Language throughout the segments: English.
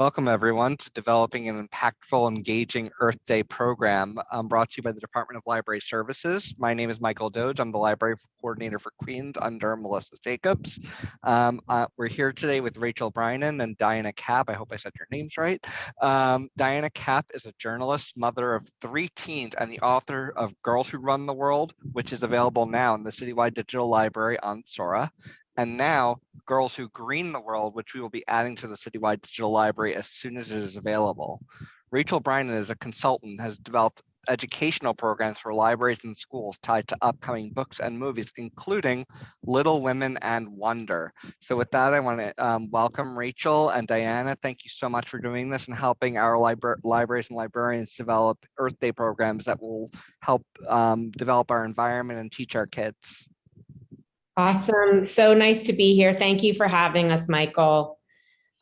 Welcome everyone to developing an impactful, engaging Earth Day program um, brought to you by the Department of Library Services. My name is Michael Doge. I'm the library coordinator for Queens under Melissa Jacobs. Um, uh, we're here today with Rachel Brynan and Diana Kapp. I hope I said your names right. Um, Diana Kapp is a journalist, mother of three teens, and the author of Girls Who Run the World, which is available now in the Citywide Digital Library on Sora and now Girls Who Green the World, which we will be adding to the Citywide Digital Library as soon as it is available. Rachel Brynan is a consultant, has developed educational programs for libraries and schools tied to upcoming books and movies, including Little Women and Wonder. So with that, I want to um, welcome Rachel and Diana. Thank you so much for doing this and helping our libra libraries and librarians develop Earth Day programs that will help um, develop our environment and teach our kids. Awesome. So nice to be here. Thank you for having us, Michael.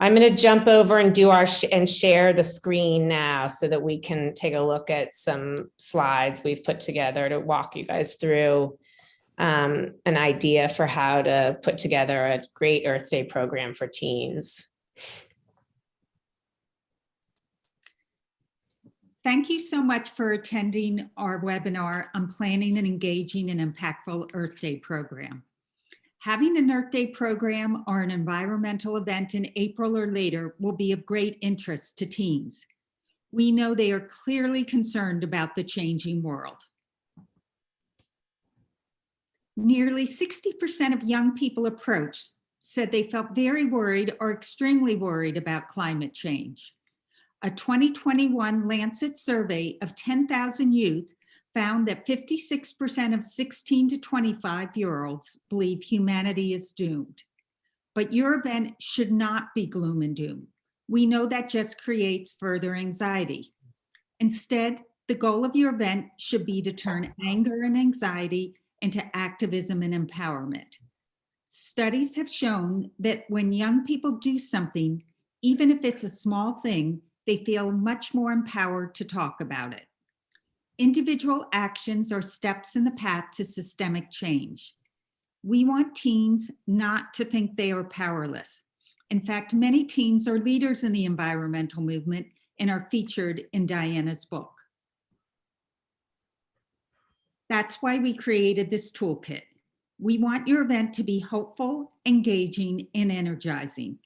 I'm going to jump over and do our sh and share the screen now so that we can take a look at some slides we've put together to walk you guys through um, an idea for how to put together a great Earth Day program for teens. Thank you so much for attending our webinar on planning and engaging an impactful Earth Day program. Having an Earth Day program or an environmental event in April or later will be of great interest to teens. We know they are clearly concerned about the changing world. Nearly 60% of young people approached said they felt very worried or extremely worried about climate change. A 2021 Lancet survey of 10,000 youth found that 56% of 16 to 25 year olds believe humanity is doomed. But your event should not be gloom and doom. We know that just creates further anxiety. Instead, the goal of your event should be to turn anger and anxiety into activism and empowerment. Studies have shown that when young people do something, even if it's a small thing, they feel much more empowered to talk about it. Individual actions are steps in the path to systemic change. We want teens not to think they are powerless. In fact, many teens are leaders in the environmental movement and are featured in Diana's book. That's why we created this toolkit. We want your event to be hopeful, engaging, and energizing.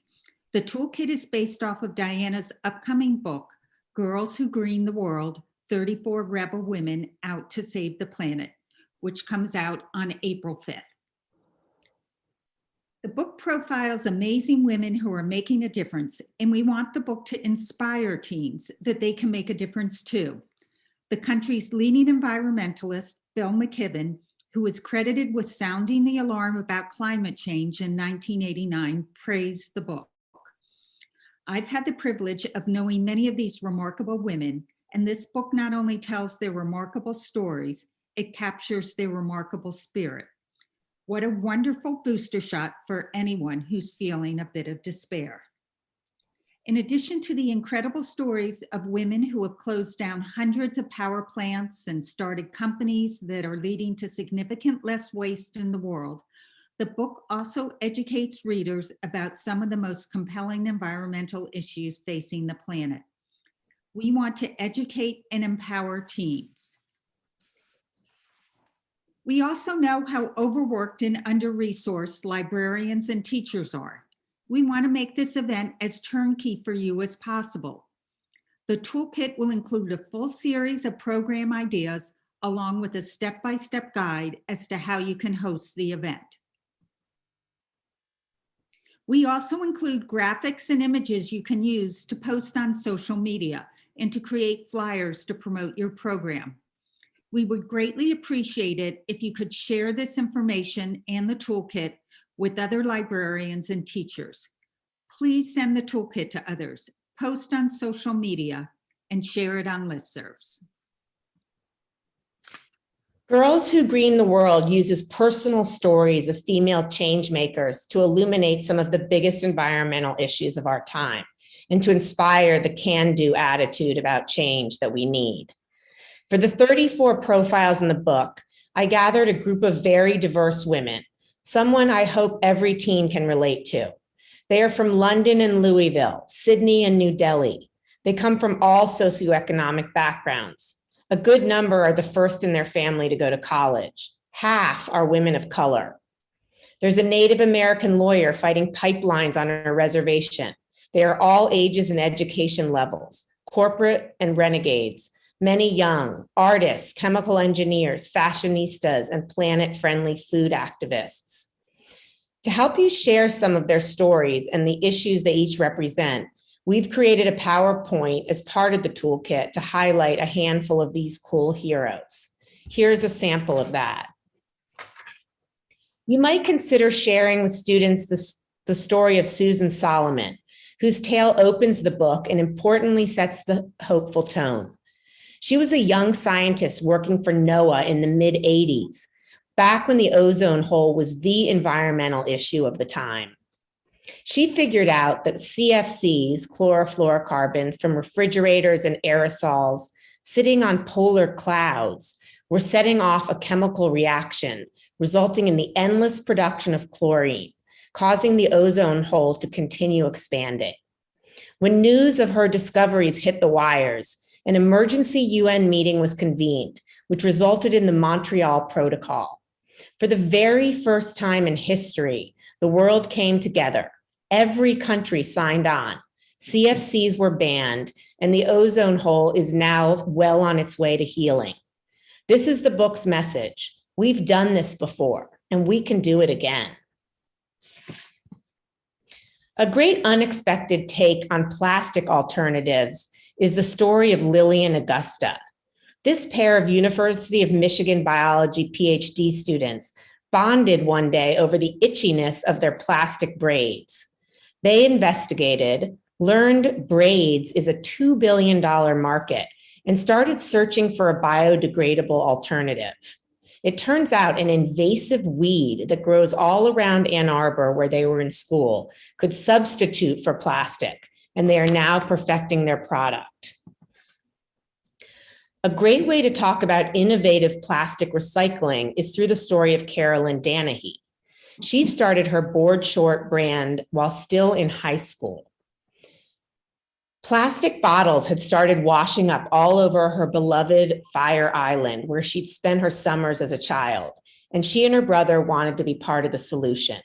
The toolkit is based off of Diana's upcoming book, Girls Who Green the World, 34 rebel women out to save the planet, which comes out on April 5th. The book profiles amazing women who are making a difference, and we want the book to inspire teens that they can make a difference too. The country's leading environmentalist, Bill McKibben, who is credited with sounding the alarm about climate change in 1989, praised the book. I've had the privilege of knowing many of these remarkable women, and this book not only tells their remarkable stories, it captures their remarkable spirit. What a wonderful booster shot for anyone who's feeling a bit of despair. In addition to the incredible stories of women who have closed down hundreds of power plants and started companies that are leading to significant less waste in the world, the book also educates readers about some of the most compelling environmental issues facing the planet. We want to educate and empower teens. We also know how overworked and under-resourced librarians and teachers are. We want to make this event as turnkey for you as possible. The toolkit will include a full series of program ideas along with a step-by-step -step guide as to how you can host the event. We also include graphics and images you can use to post on social media and to create flyers to promote your program. We would greatly appreciate it if you could share this information and the toolkit with other librarians and teachers. Please send the toolkit to others, post on social media, and share it on listservs. Girls Who Green the World uses personal stories of female change makers to illuminate some of the biggest environmental issues of our time and to inspire the can-do attitude about change that we need. For the 34 profiles in the book, I gathered a group of very diverse women, someone I hope every teen can relate to. They are from London and Louisville, Sydney and New Delhi. They come from all socioeconomic backgrounds. A good number are the first in their family to go to college. Half are women of color. There's a Native American lawyer fighting pipelines on a reservation. They are all ages and education levels, corporate and renegades, many young, artists, chemical engineers, fashionistas, and planet-friendly food activists. To help you share some of their stories and the issues they each represent, we've created a PowerPoint as part of the toolkit to highlight a handful of these cool heroes. Here's a sample of that. You might consider sharing with students this, the story of Susan Solomon, whose tale opens the book and importantly sets the hopeful tone. She was a young scientist working for NOAA in the mid 80s, back when the ozone hole was the environmental issue of the time. She figured out that CFCs, chlorofluorocarbons from refrigerators and aerosols sitting on polar clouds were setting off a chemical reaction, resulting in the endless production of chlorine, causing the ozone hole to continue expanding. When news of her discoveries hit the wires, an emergency UN meeting was convened, which resulted in the Montreal Protocol. For the very first time in history, the world came together. Every country signed on. CFCs were banned, and the ozone hole is now well on its way to healing. This is the book's message. We've done this before, and we can do it again. A great unexpected take on plastic alternatives is the story of Lily and Augusta. This pair of University of Michigan biology PhD students bonded one day over the itchiness of their plastic braids. They investigated, learned braids is a $2 billion market, and started searching for a biodegradable alternative. It turns out an invasive weed that grows all around Ann Arbor where they were in school could substitute for plastic, and they are now perfecting their product. A great way to talk about innovative plastic recycling is through the story of Carolyn Danehy. She started her board short brand while still in high school. Plastic bottles had started washing up all over her beloved Fire Island, where she'd spent her summers as a child, and she and her brother wanted to be part of the solution.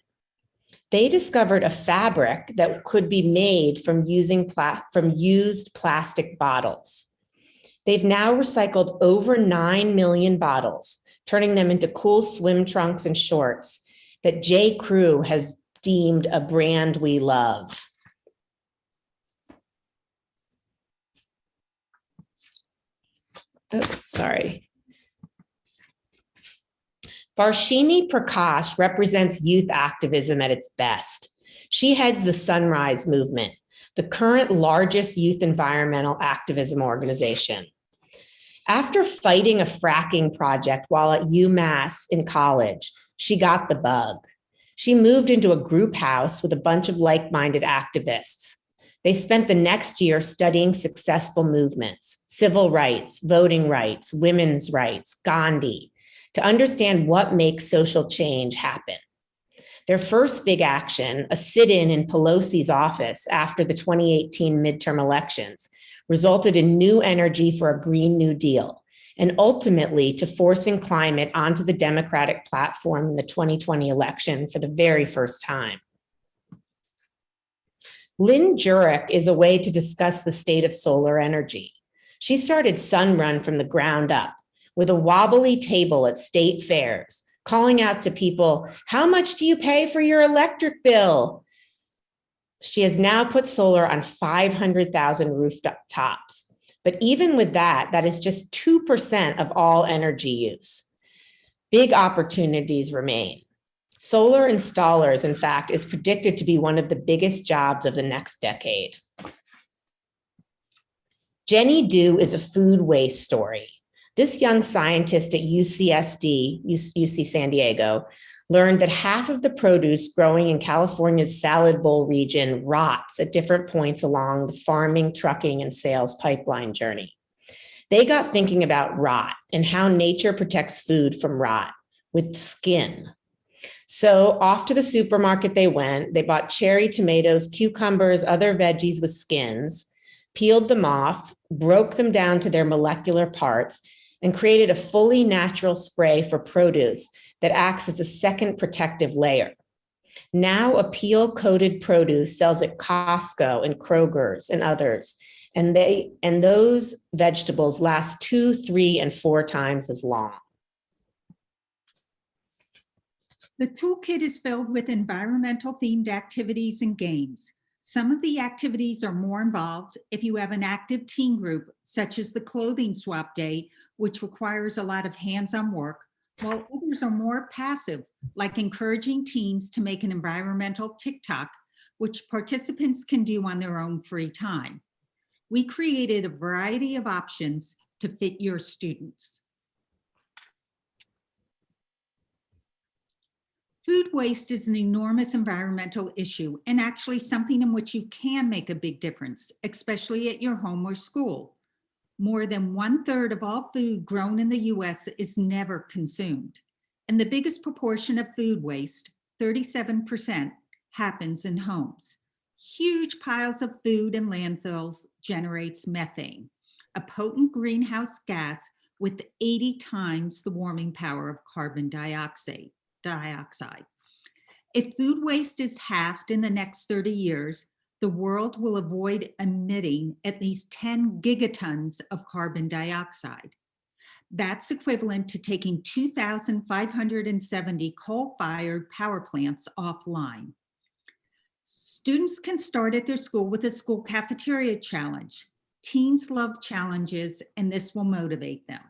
They discovered a fabric that could be made from using from used plastic bottles. They've now recycled over 9 million bottles, turning them into cool swim trunks and shorts that J. Crew has deemed a brand we love. Oh, sorry. Varshini Prakash represents youth activism at its best. She heads the Sunrise Movement, the current largest youth environmental activism organization. After fighting a fracking project while at UMass in college, she got the bug. She moved into a group house with a bunch of like-minded activists. They spent the next year studying successful movements, civil rights, voting rights, women's rights, Gandhi, to understand what makes social change happen. Their first big action, a sit-in in Pelosi's office after the 2018 midterm elections, resulted in new energy for a Green New Deal, and ultimately to forcing climate onto the Democratic platform in the 2020 election for the very first time. Lynn Jurich is a way to discuss the state of solar energy. She started Sunrun from the ground up with a wobbly table at state fairs, calling out to people, how much do you pay for your electric bill? She has now put solar on 500,000 rooftops. But even with that, that is just 2% of all energy use. Big opportunities remain. Solar installers, in fact, is predicted to be one of the biggest jobs of the next decade. Jenny Du is a food waste story. This young scientist at UCSD, UC San Diego, learned that half of the produce growing in California's salad bowl region rots at different points along the farming, trucking, and sales pipeline journey. They got thinking about rot and how nature protects food from rot with skin. So off to the supermarket they went. They bought cherry tomatoes, cucumbers, other veggies with skins, peeled them off, broke them down to their molecular parts, and created a fully natural spray for produce that acts as a second protective layer. Now Apeel coated produce sells at Costco and Kroger's and others. And they and those vegetables last two, three, and four times as long. The toolkit is filled with environmental themed activities and games. Some of the activities are more involved if you have an active teen group, such as the clothing swap day, which requires a lot of hands-on work, while others are more passive, like encouraging teens to make an environmental TikTok, which participants can do on their own free time. We created a variety of options to fit your students. Food waste is an enormous environmental issue and actually something in which you can make a big difference, especially at your home or school. More than one third of all food grown in the US is never consumed. And the biggest proportion of food waste, 37%, happens in homes. Huge piles of food in landfills generates methane, a potent greenhouse gas with 80 times the warming power of carbon dioxide dioxide. If food waste is halved in the next 30 years, the world will avoid emitting at least 10 gigatons of carbon dioxide. That's equivalent to taking 2,570 coal-fired power plants offline. Students can start at their school with a school cafeteria challenge. Teens love challenges and this will motivate them.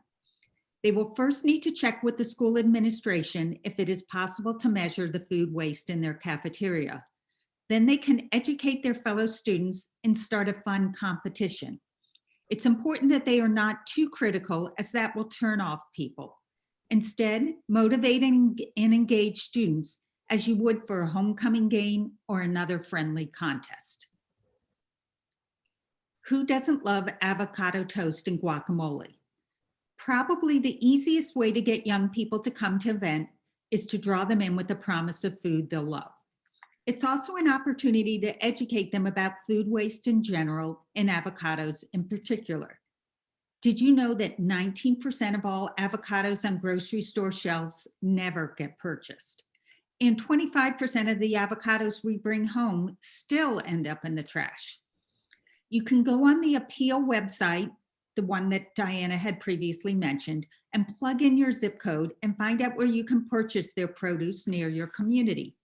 They will first need to check with the school administration if it is possible to measure the food waste in their cafeteria. Then they can educate their fellow students and start a fun competition. It's important that they are not too critical as that will turn off people. Instead, motivate and engage students as you would for a homecoming game or another friendly contest. Who doesn't love avocado toast and guacamole? Probably the easiest way to get young people to come to event is to draw them in with the promise of food they'll love. It's also an opportunity to educate them about food waste in general and avocados in particular. Did you know that 19% of all avocados on grocery store shelves never get purchased? And 25% of the avocados we bring home still end up in the trash. You can go on the Apeel website the one that Diana had previously mentioned, and plug in your zip code and find out where you can purchase their produce near your community.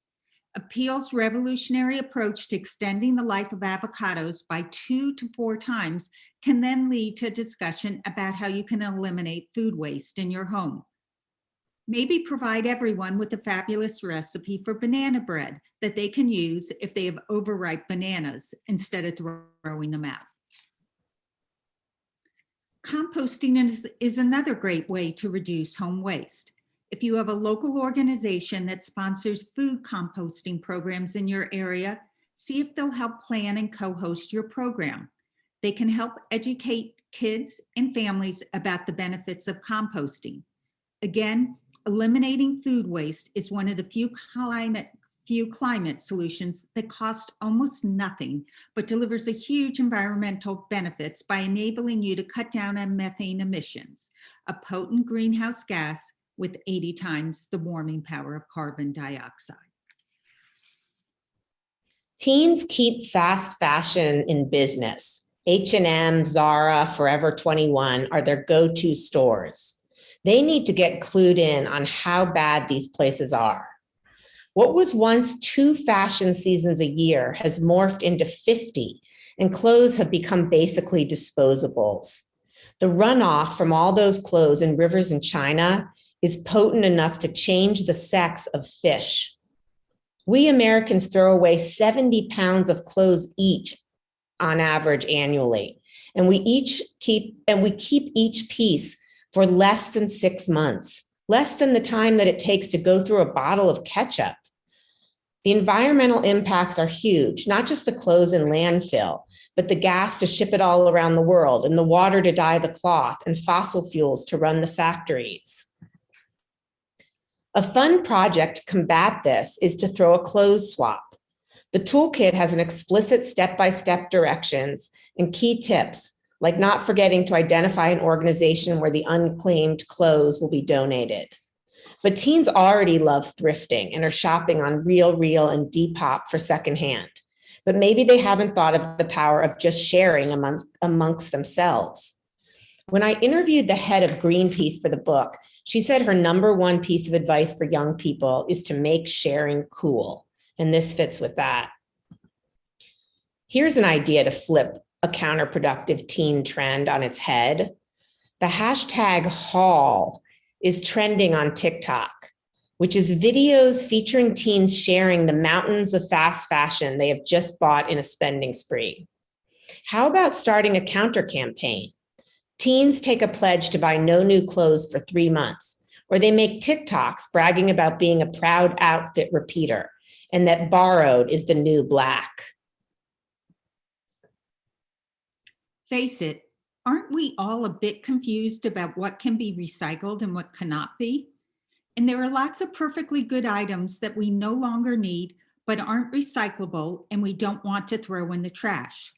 Apeel's revolutionary approach to extending the life of avocados by two to four times can then lead to a discussion about how you can eliminate food waste in your home. Maybe provide everyone with a fabulous recipe for banana bread that they can use if they have overripe bananas instead of throwing them out. Composting is, is another great way to reduce home waste. If you have a local organization that sponsors food composting programs in your area, see if they'll help plan and co-host your program. They can help educate kids and families about the benefits of composting. Again, eliminating food waste is one of the few climate few climate solutions that cost almost nothing, but delivers a huge environmental benefits by enabling you to cut down on methane emissions, a potent greenhouse gas with 80 times the warming power of carbon dioxide. Teens keep fast fashion in business. H&M, Zara, Forever 21 are their go-to stores. They need to get clued in on how bad these places are. What was once two fashion seasons a year has morphed into 50 and clothes have become basically disposables. The runoff from all those clothes in rivers in China is potent enough to change the sex of fish. We Americans throw away 70 pounds of clothes each on average annually. And we each keep, and we keep each piece for less than six months, less than the time that it takes to go through a bottle of ketchup. The environmental impacts are huge, not just the clothes in landfill, but the gas to ship it all around the world and the water to dye the cloth and fossil fuels to run the factories. A fun project to combat this is to throw a clothes swap. The toolkit has an explicit step-by-step directions and key tips, like not forgetting to identify an organization where the unclaimed clothes will be donated. But teens already love thrifting and are shopping on Real Real and Depop for secondhand. But maybe they haven't thought of the power of just sharing amongst, amongst themselves. When I interviewed the head of Greenpeace for the book, she said her number one piece of advice for young people is to make sharing cool. And this fits with that. Here's an idea to flip a counterproductive teen trend on its head. The hashtag haul is trending on TikTok, which is videos featuring teens sharing the mountains of fast fashion they have just bought in a spending spree. How about starting a counter campaign? Teens take a pledge to buy no new clothes for three months, or they make TikToks bragging about being a proud outfit repeater and that borrowed is the new black. Face it, aren't we all a bit confused about what can be recycled and what cannot be? And there are lots of perfectly good items that we no longer need, but aren't recyclable and we don't want to throw in the trash.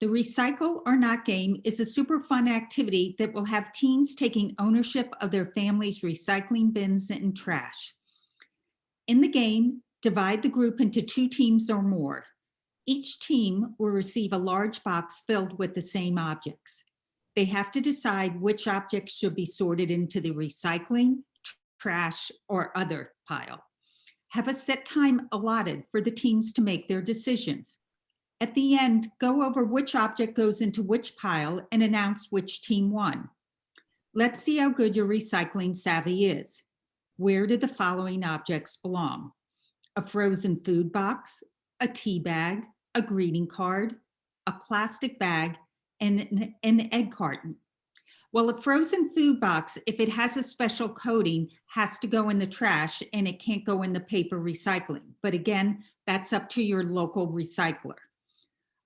The recycle or not game is a super fun activity that will have teens taking ownership of their family's recycling bins and trash. In the game, divide the group into two teams or more. Each team will receive a large box filled with the same objects. They have to decide which objects should be sorted into the recycling, trash, or other pile. Have a set time allotted for the teams to make their decisions. At the end, go over which object goes into which pile and announce which team won. Let's see how good your recycling savvy is. Where do the following objects belong? A frozen food box, a tea bag, a greeting card, a plastic bag, and an, egg carton. Well, a frozen food box, if it has a special coating, has to go in the trash and it can't go in the paper recycling. But again, that's up to your local recycler.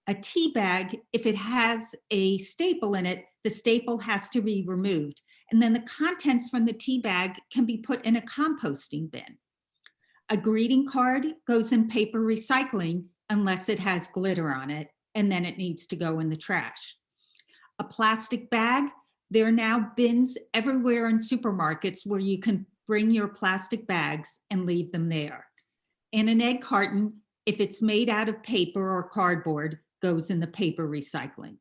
A tea bag, if it has a staple in it, the staple has to be removed. And then the contents from the tea bag can be put in a composting bin. A greeting card goes in paper recycling unless it has glitter on it, and then it needs to go in the trash. A plastic bag, there are now bins everywhere in supermarkets where you can bring your plastic bags and leave them there. And an egg carton, if it's made out of paper or cardboard, goes in the paper recycling.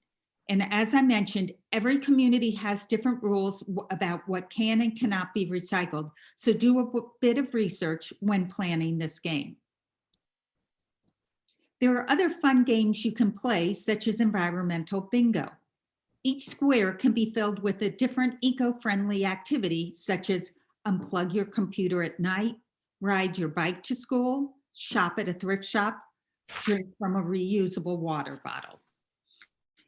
And as I mentioned, every community has different rules about what can and cannot be recycled. So do a bit of research when planning this game. There are other fun games you can play, such as environmental bingo. Each square can be filled with a different eco-friendly activity, such as unplug your computer at night, ride your bike to school, shop at a thrift shop, drink from a reusable water bottle.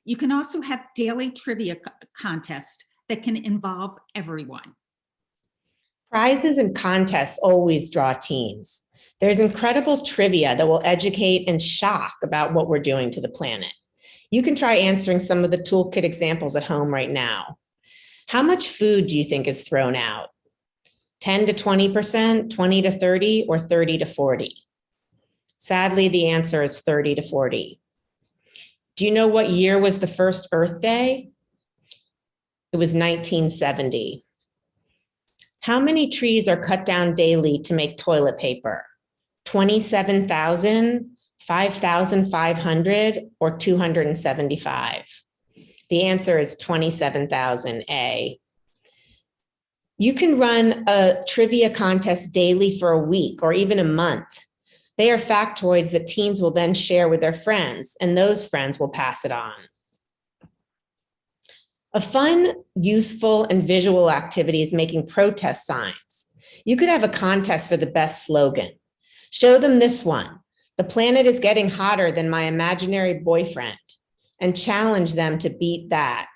You can also have daily trivia contests that can involve everyone. Prizes and contests always draw teens. There's incredible trivia that will educate and shock about what we're doing to the planet. You can try answering some of the toolkit examples at home right now. How much food do you think is thrown out? 10 to 20%, 20 to 30, or 30 to 40? Sadly, the answer is 30 to 40. Do you know what year was the first Earth Day? It was 1970. How many trees are cut down daily to make toilet paper? 27,000, 5,500, or 275? The answer is 27,000A. You can run a trivia contest daily for a week or even a month. They are factoids that teens will then share with their friends, and those friends will pass it on. A fun, useful, and visual activity is making protest signs. You could have a contest for the best slogan. Show them this one. The planet is getting hotter than my imaginary boyfriend and challenge them to beat that.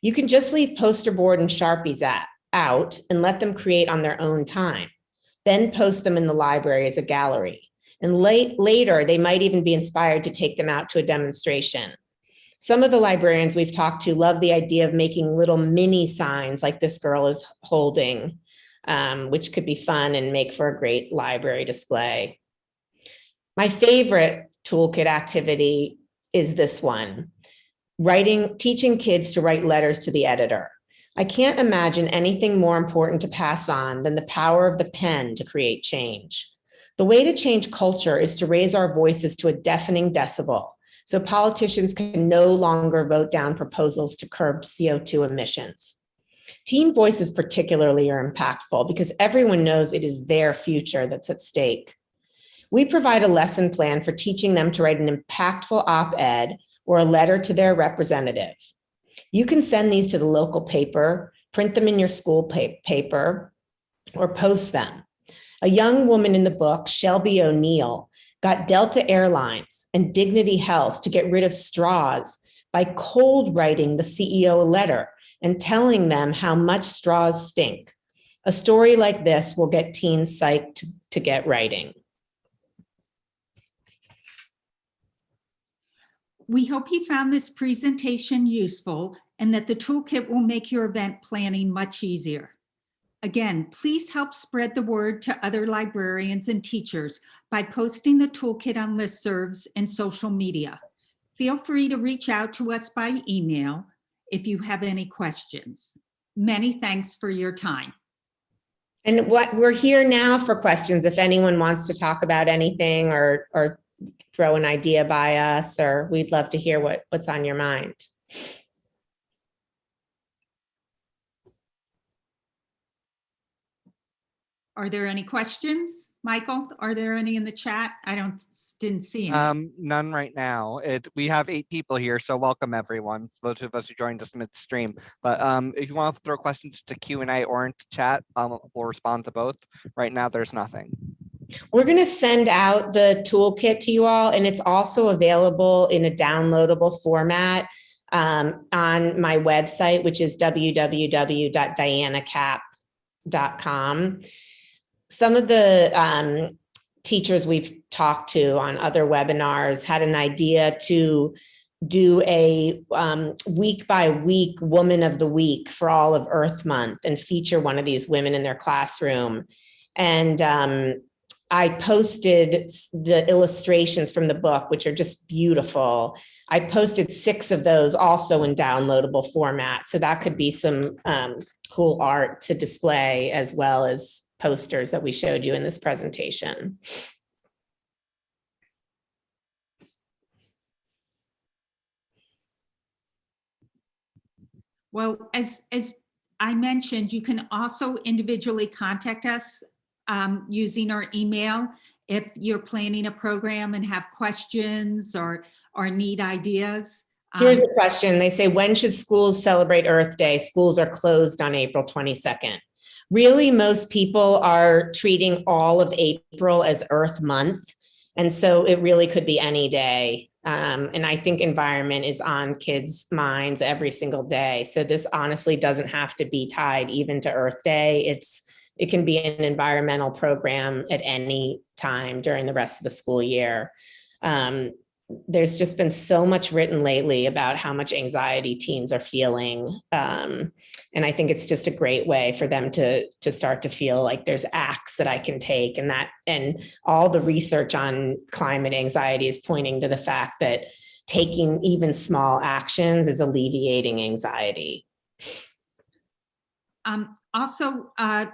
You can just leave poster board and Sharpies at, out and let them create on their own time. Then post them in the library as a gallery. And late, later, they might even be inspired to take them out to a demonstration. Some of the librarians we've talked to love the idea of making little mini signs like this girl is holding um, which could be fun and make for a great library display. My favorite toolkit activity is this one, writing, teaching kids to write letters to the editor. I can't imagine anything more important to pass on than the power of the pen to create change. The way to change culture is to raise our voices to a deafening decibel so politicians can no longer vote down proposals to curb CO2 emissions. Teen voices particularly are impactful because everyone knows it is their future that's at stake. We provide a lesson plan for teaching them to write an impactful op-ed or a letter to their representative. You can send these to the local paper, print them in your school pa paper, or post them. A young woman in the book, Shelby O'Neill, got Delta Airlines and Dignity Health to get rid of straws by cold writing the CEO a letter and telling them how much straws stink. A story like this will get teens psyched to, to get writing. We hope you found this presentation useful and that the toolkit will make your event planning much easier. Again, please help spread the word to other librarians and teachers by posting the toolkit on listservs and social media. Feel free to reach out to us by email if you have any questions. Many thanks for your time. And what we're here now for questions, if anyone wants to talk about anything or, or throw an idea by us, or we'd love to hear what, what's on your mind. Are there any questions? Michael, are there any in the chat? I don't, didn't see any. Um, none right now. It, we have eight people here, so welcome everyone, those of us who joined us midstream. But um, if you want to throw questions to Q and A or into chat, um, we'll respond to both. Right now, there's nothing. We're going to send out the toolkit to you all, and it's also available in a downloadable format um, on my website, which is www.dianakapp.com. Some of the um, teachers we've talked to on other webinars had an idea to do a um, week by week woman of the week for all of Earth Month and feature one of these women in their classroom. And um, I posted the illustrations from the book, which are just beautiful. I posted six of those also in downloadable format. So that could be some um, cool art to display as well as posters that we showed you in this presentation. Well, as, as I mentioned, you can also individually contact us um, using our email if you're planning a program and have questions or, or need ideas. Here's Um, a question. They say, when should schools celebrate Earth Day? Schools are closed on April 22nd. Really, most people are treating all of April as Earth Month. And so it really could be any day. Um, and I think environment is on kids' minds every single day. So this honestly doesn't have to be tied even to Earth Day. It's it can be an environmental program at any time during the rest of the school year. Um, there's just been so much written lately about how much anxiety teens are feeling. Um, and I think it's just a great way for them to, to start to feel like there's acts that I can take and that, and all the research on climate anxiety is pointing to the fact that taking even small actions is alleviating anxiety. Um, also, uh,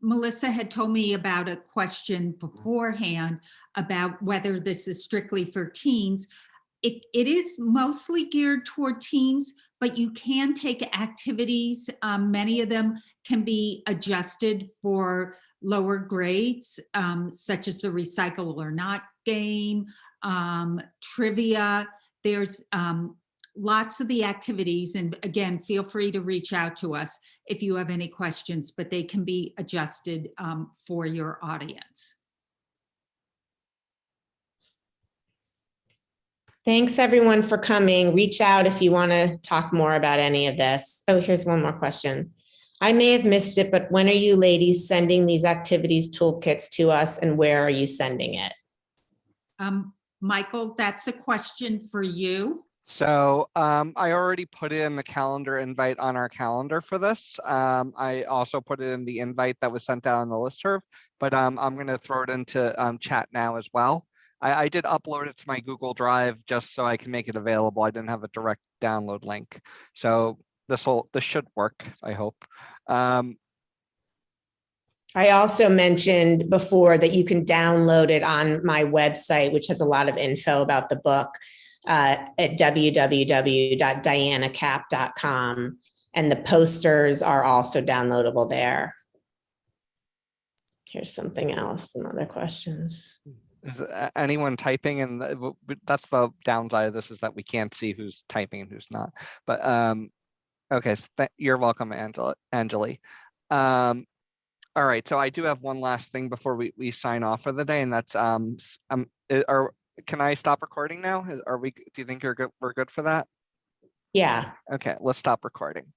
Melissa had told me about a question beforehand about whether this is strictly for teens. It, it is mostly geared toward teens, but you can take activities. Um, many of them can be adjusted for lower grades, um, such as the recycle or not game, um, trivia. There's um, lots of the activities and again feel free to reach out to us if you have any questions but they can be adjusted um, for your audience Thanks everyone for coming. Reach out if you want to talk more about any of this. Oh, here's one more question. I may have missed it, but when are you ladies sending these activities toolkits to us and where are you sending it? um, michael that's a question for you So um, I already put in the calendar invite on our calendar for this. Um, I also put it in the invite that was sent out on the listserv, but um, I'm going to throw it into um, chat now as well. I, I did upload it to my Google Drive just so I can make it available. I didn't have a direct download link. So this will this should work, I hope. Um, I also mentioned before that you can download it on my website, which has a lot of info about the book uh, at www.dianakapp.com. And the posters are also downloadable there. Here's something else, some other questions. Is anyone typing and that's the downside of this is that we can't see who's typing and who's not. But um, okay, so you're welcome, Angela, Angeli. Um, all right, so I do have one last thing before we, we sign off for the day and that's um, um, are, can I stop recording now? Are we, do you think you're good, we're good for that? Yeah, Okay, let's stop recording.